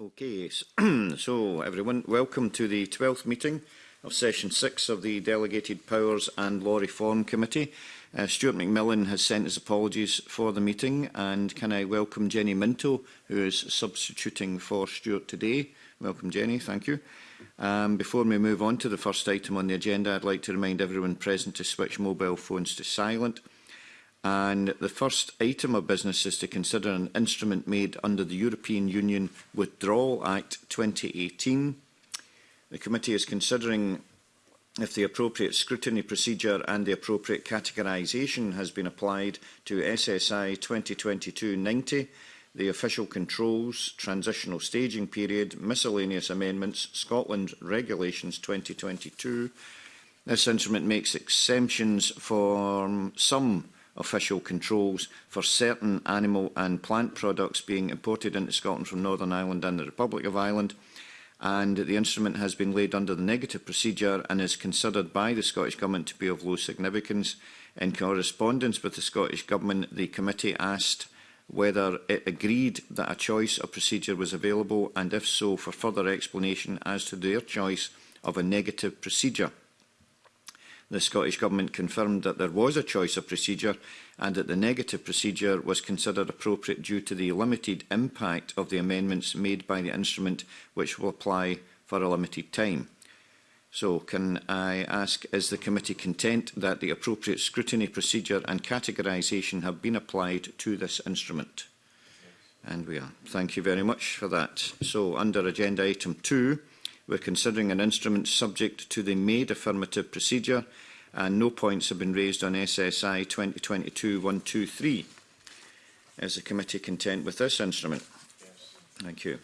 Okay, so everyone, welcome to the 12th meeting of Session 6 of the Delegated Powers and Law Reform Committee. Uh, Stuart McMillan has sent his apologies for the meeting and can I welcome Jenny Minto, who is substituting for Stuart today. Welcome Jenny, thank you. Um, before we move on to the first item on the agenda, I'd like to remind everyone present to switch mobile phones to silent. And the first item of business is to consider an instrument made under the European Union Withdrawal Act 2018. The committee is considering if the appropriate scrutiny procedure and the appropriate categorisation has been applied to SSI 2022-90, the official controls, transitional staging period, miscellaneous amendments, Scotland Regulations 2022. This instrument makes exemptions for some official controls for certain animal and plant products being imported into Scotland from Northern Ireland and the Republic of Ireland and the instrument has been laid under the negative procedure and is considered by the Scottish Government to be of low significance. In correspondence with the Scottish Government, the committee asked whether it agreed that a choice of procedure was available and if so, for further explanation as to their choice of a negative procedure the Scottish Government confirmed that there was a choice of procedure and that the negative procedure was considered appropriate due to the limited impact of the amendments made by the instrument which will apply for a limited time. So can I ask, is the committee content that the appropriate scrutiny procedure and categorisation have been applied to this instrument? And we are. Thank you very much for that. So under agenda item two, We're considering an instrument subject to the made affirmative procedure and no points have been raised on SSI 2022-123. Is the committee content with this instrument? Yes. Thank you.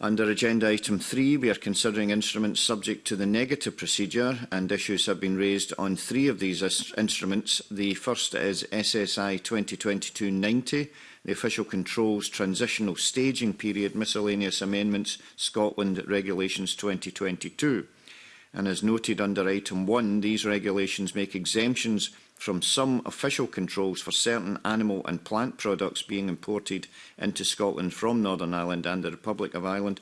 Under agenda item 3, we are considering instruments subject to the negative procedure and issues have been raised on three of these instruments. The first is SSI 2022-90, the Official Controls Transitional Staging Period Miscellaneous Amendments Scotland Regulations 2022 and as noted under item 1, these regulations make exemptions from some official controls for certain animal and plant products being imported into Scotland from Northern Ireland and the Republic of Ireland.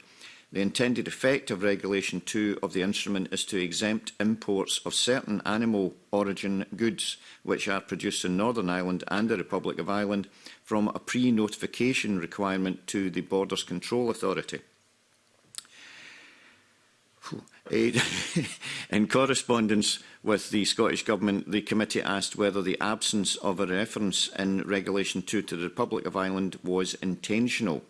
The intended effect of Regulation 2 of the instrument is to exempt imports of certain animal origin goods which are produced in Northern Ireland and the Republic of Ireland from a pre-notification requirement to the Borders Control Authority. In correspondence with the Scottish Government, the committee asked whether the absence of a reference in Regulation 2 to the Republic of Ireland was intentional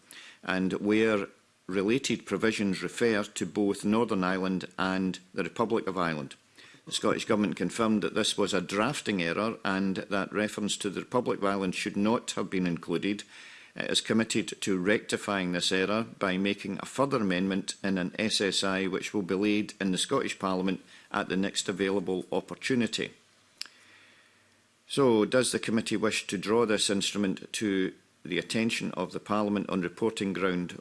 and where related provisions refer to both Northern Ireland and the Republic of Ireland. The Scottish Government confirmed that this was a drafting error and that reference to the Republic of Ireland should not have been included is committed to rectifying this error by making a further amendment in an SSI which will be laid in the Scottish Parliament at the next available opportunity. So, does the committee wish to draw this instrument to the attention of the Parliament on reporting ground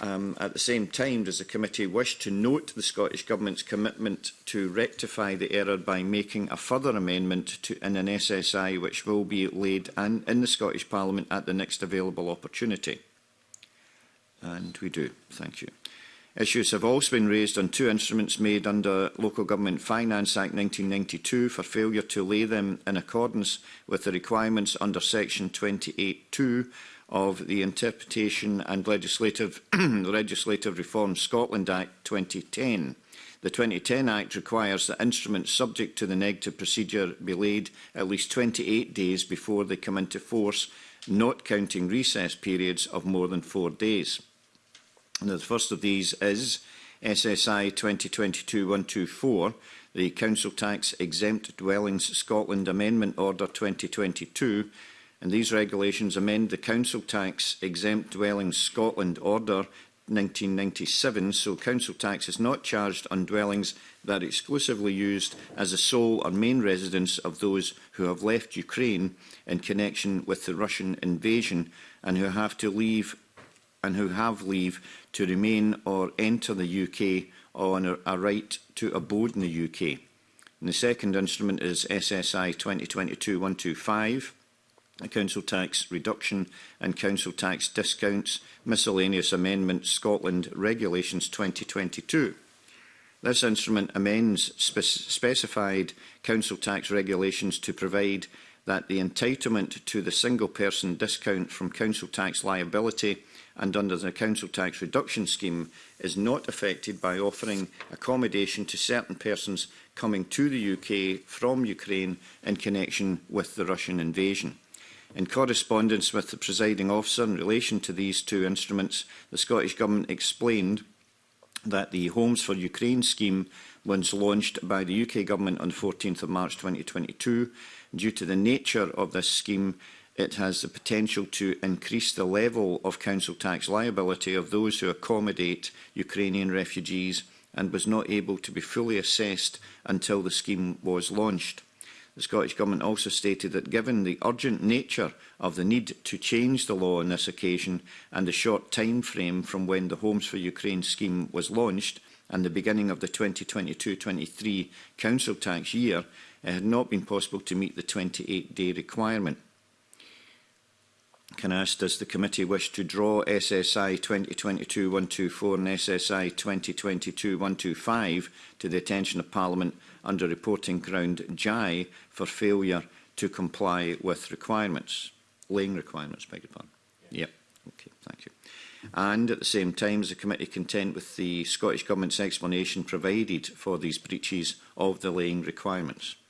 Um, at the same time, does the committee wish to note the Scottish Government's commitment to rectify the error by making a further amendment to, in an SSI which will be laid an, in the Scottish Parliament at the next available opportunity? And we do. Thank you. Issues have also been raised on two instruments made under Local Government Finance Act 1992 for failure to lay them in accordance with the requirements under Section 28.2 of the Interpretation and Legislative, Legislative Reform Scotland Act 2010. The 2010 Act requires that instruments subject to the negative procedure be laid at least 28 days before they come into force, not counting recess periods of more than four days. And the first of these is SSI 2022-124, the Council Tax Exempt Dwellings Scotland Amendment Order 2022, and these regulations amend the Council Tax Exempt Dwellings Scotland Order 1997, so council tax is not charged on dwellings that are exclusively used as a sole or main residence of those who have left Ukraine in connection with the Russian invasion and who have to leave and who have leave to remain or enter the UK on a right to abode in the UK. And the second instrument is SSI 2022-125, a council tax reduction and council tax discounts, miscellaneous amendment Scotland Regulations 2022. This instrument amends spe specified council tax regulations to provide that the entitlement to the single person discount from council tax liability and under the council tax reduction scheme is not affected by offering accommodation to certain persons coming to the UK from Ukraine in connection with the Russian invasion. In correspondence with the presiding officer in relation to these two instruments, the Scottish Government explained that the Homes for Ukraine scheme was launched by the UK Government on 14th of March 2022. Due to the nature of this scheme, It has the potential to increase the level of council tax liability of those who accommodate Ukrainian refugees and was not able to be fully assessed until the scheme was launched. The Scottish Government also stated that given the urgent nature of the need to change the law on this occasion and the short time frame from when the Homes for Ukraine scheme was launched and the beginning of the 2022-23 council tax year, it had not been possible to meet the 28-day requirement. Can I ask, does the committee wish to draw SSI 2022-124 and SSI 2022-125 to the attention of Parliament under reporting ground JAI for failure to comply with requirements? Laying requirements, beg your pardon. Yeah. Yep. Okay, thank you. And at the same time, is the committee content with the Scottish Government's explanation provided for these breaches of the laying requirements?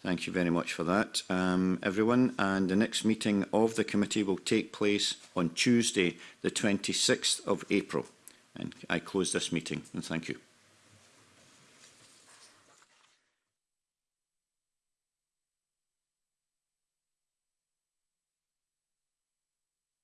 Thank you very much for that, um, everyone. And the next meeting of the committee will take place on Tuesday, the 26th of April. And I close this meeting, and thank you.